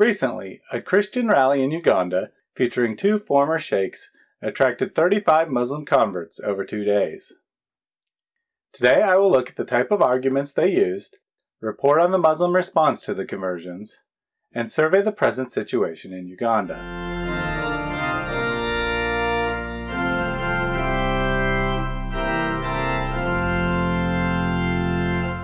Recently, a Christian rally in Uganda featuring two former sheikhs attracted 35 Muslim converts over two days. Today I will look at the type of arguments they used, report on the Muslim response to the conversions, and survey the present situation in Uganda.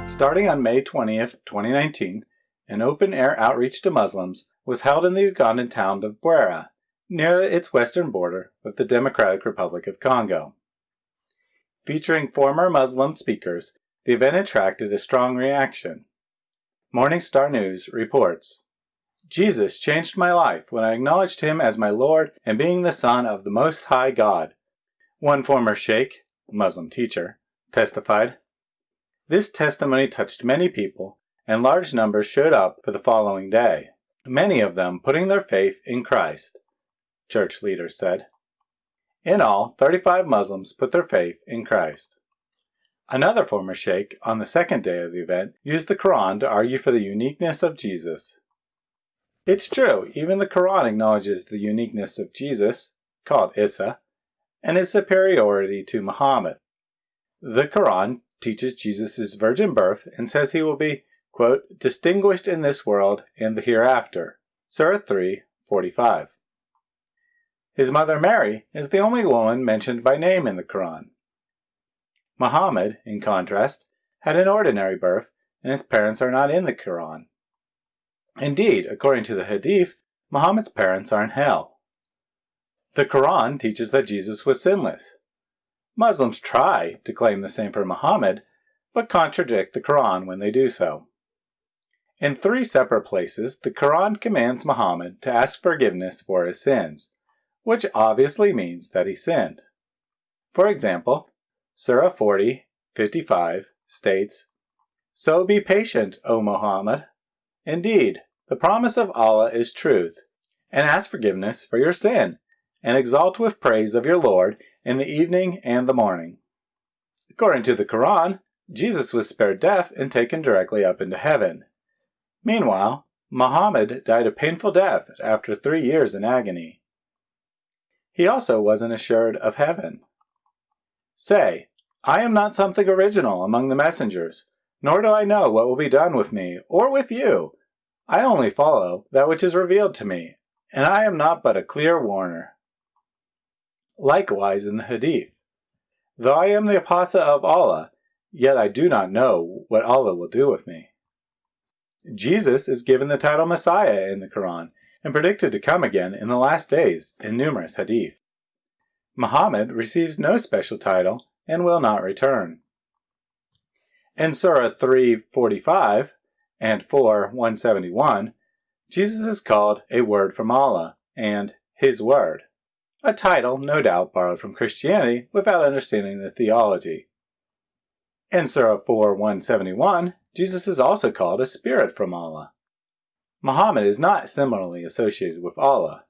Starting on May 20th, 2019, an open-air outreach to Muslims was held in the Ugandan town of Bwera, near its western border with the Democratic Republic of Congo. Featuring former Muslim speakers, the event attracted a strong reaction. Morning Star News reports, Jesus changed my life when I acknowledged him as my Lord and being the Son of the Most High God. One former sheikh, Muslim teacher, testified, This testimony touched many people and large numbers showed up for the following day, many of them putting their faith in Christ, church leaders said. In all, 35 Muslims put their faith in Christ. Another former sheikh on the second day of the event used the Quran to argue for the uniqueness of Jesus. It's true, even the Quran acknowledges the uniqueness of Jesus, called Isa, and his superiority to Muhammad. The Quran teaches Jesus' virgin birth and says he will be quote, distinguished in this world and the hereafter. Surah 3, 45. His mother Mary is the only woman mentioned by name in the Quran. Muhammad, in contrast, had an ordinary birth, and his parents are not in the Quran. Indeed, according to the Hadith, Muhammad's parents are in hell. The Quran teaches that Jesus was sinless. Muslims try to claim the same for Muhammad, but contradict the Quran when they do so. In three separate places, the Quran commands Muhammad to ask forgiveness for his sins, which obviously means that he sinned. For example, Surah 40, 55 states, So be patient, O Muhammad. Indeed, the promise of Allah is truth, and ask forgiveness for your sin, and exalt with praise of your Lord in the evening and the morning. According to the Quran, Jesus was spared death and taken directly up into heaven. Meanwhile, Muhammad died a painful death after three years in agony. He also wasn't assured of heaven. Say, I am not something original among the messengers, nor do I know what will be done with me or with you. I only follow that which is revealed to me, and I am not but a clear warner. Likewise in the Hadith, though I am the apostle of Allah, yet I do not know what Allah will do with me. Jesus is given the title Messiah in the Quran and predicted to come again in the last days in numerous hadith. Muhammad receives no special title and will not return. In Surah 345 and 4 171, Jesus is called a word from Allah and His Word, a title no doubt borrowed from Christianity without understanding the theology. In Surah 4 171, Jesus is also called a spirit from Allah. Muhammad is not similarly associated with Allah.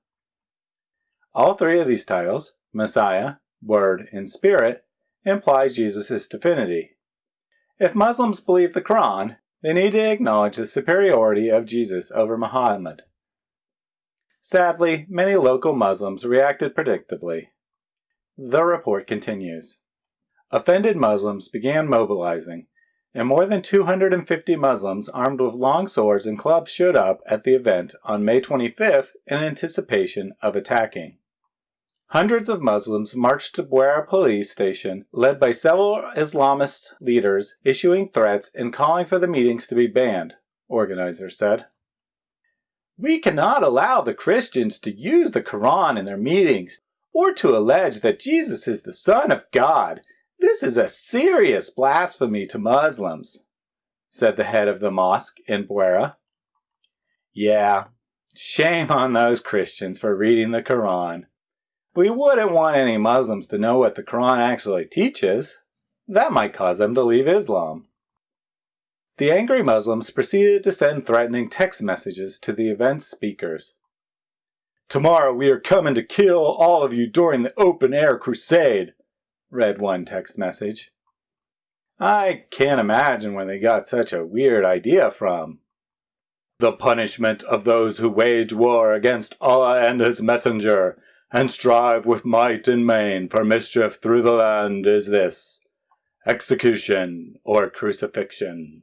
All three of these titles, Messiah, Word, and Spirit, imply Jesus' divinity. If Muslims believe the Quran, they need to acknowledge the superiority of Jesus over Muhammad. Sadly, many local Muslims reacted predictably. The report continues. Offended Muslims began mobilizing, and more than 250 Muslims armed with long swords and clubs showed up at the event on May 25th in anticipation of attacking. Hundreds of Muslims marched to Bwera police station, led by several Islamist leaders issuing threats and calling for the meetings to be banned, organizers said. We cannot allow the Christians to use the Quran in their meetings or to allege that Jesus is the Son of God this is a serious blasphemy to Muslims, said the head of the mosque in Bwera. Yeah, shame on those Christians for reading the Quran. We wouldn't want any Muslims to know what the Quran actually teaches. That might cause them to leave Islam. The angry Muslims proceeded to send threatening text messages to the event's speakers. Tomorrow we are coming to kill all of you during the open-air crusade read one text message. I can't imagine where they got such a weird idea from. the punishment of those who wage war against Allah and His Messenger, and strive with might and main for mischief through the land is this execution or crucifixion.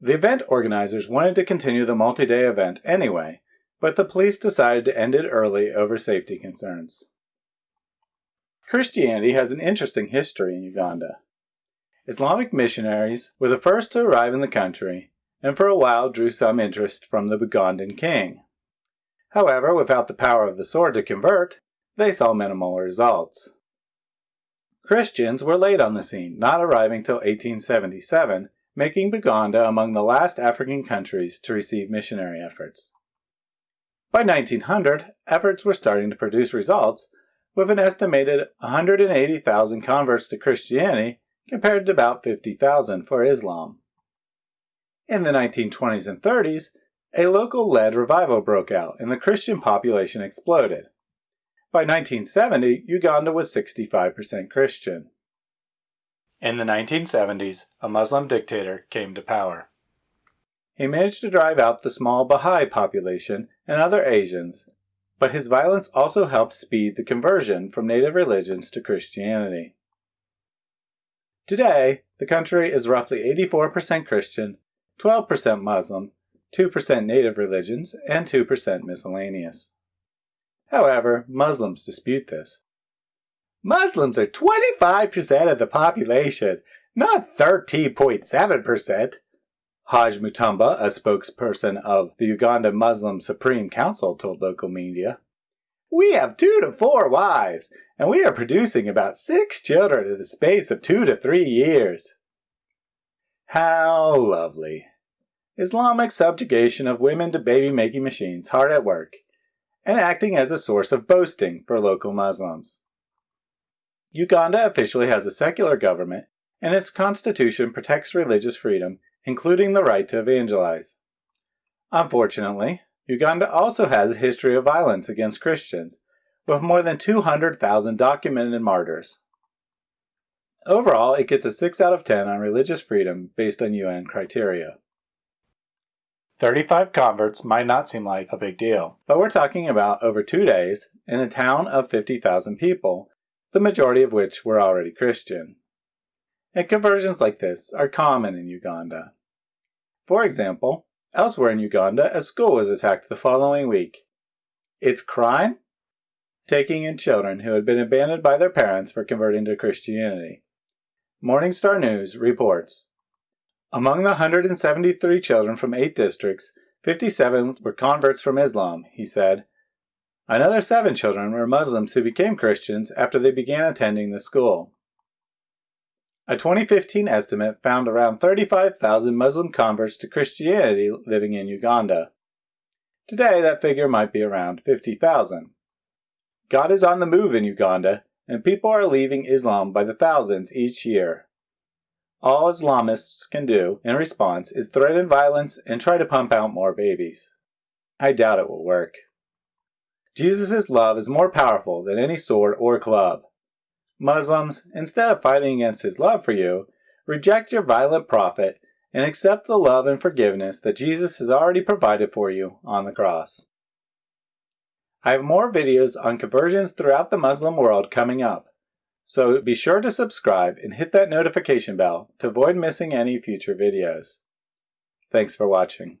The event organizers wanted to continue the multi day event anyway, but the police decided to end it early over safety concerns. Christianity has an interesting history in Uganda. Islamic missionaries were the first to arrive in the country and for a while drew some interest from the Ugandan king. However, without the power of the sword to convert, they saw minimal results. Christians were late on the scene, not arriving till 1877, making Buganda among the last African countries to receive missionary efforts. By 1900, efforts were starting to produce results, with an estimated 180,000 converts to Christianity compared to about 50,000 for Islam. In the 1920s and 30s, a local-led revival broke out and the Christian population exploded. By 1970, Uganda was 65% Christian. In the 1970s, a Muslim dictator came to power. He managed to drive out the small Baha'i population and other Asians, but his violence also helped speed the conversion from native religions to Christianity. Today, the country is roughly 84% Christian, 12% Muslim, 2% native religions, and 2% miscellaneous. However, Muslims dispute this. Muslims are 25% of the population, not 13.7%. Haj Mutumba, a spokesperson of the Uganda Muslim Supreme Council, told local media. We have two to four wives, and we are producing about six children in the space of two to three years. How lovely. Islamic subjugation of women to baby-making machines hard at work, and acting as a source of boasting for local Muslims. Uganda officially has a secular government, and its constitution protects religious freedom including the right to evangelize. Unfortunately, Uganda also has a history of violence against Christians, with more than 200,000 documented martyrs. Overall, it gets a 6 out of 10 on religious freedom based on UN criteria. 35 converts might not seem like a big deal, but we're talking about over two days in a town of 50,000 people, the majority of which were already Christian. And conversions like this are common in Uganda. For example, elsewhere in Uganda, a school was attacked the following week. Its crime? Taking in children who had been abandoned by their parents for converting to Christianity. Morning Star News reports Among the 173 children from eight districts, 57 were converts from Islam, he said. Another seven children were Muslims who became Christians after they began attending the school. A 2015 estimate found around 35,000 Muslim converts to Christianity living in Uganda. Today, that figure might be around 50,000. God is on the move in Uganda, and people are leaving Islam by the thousands each year. All Islamists can do, in response, is threaten violence and try to pump out more babies. I doubt it will work. Jesus' love is more powerful than any sword or club. Muslims, instead of fighting against his love for you, reject your violent prophet and accept the love and forgiveness that Jesus has already provided for you on the cross. I have more videos on conversions throughout the Muslim world coming up, so be sure to subscribe and hit that notification bell to avoid missing any future videos. Thanks for watching.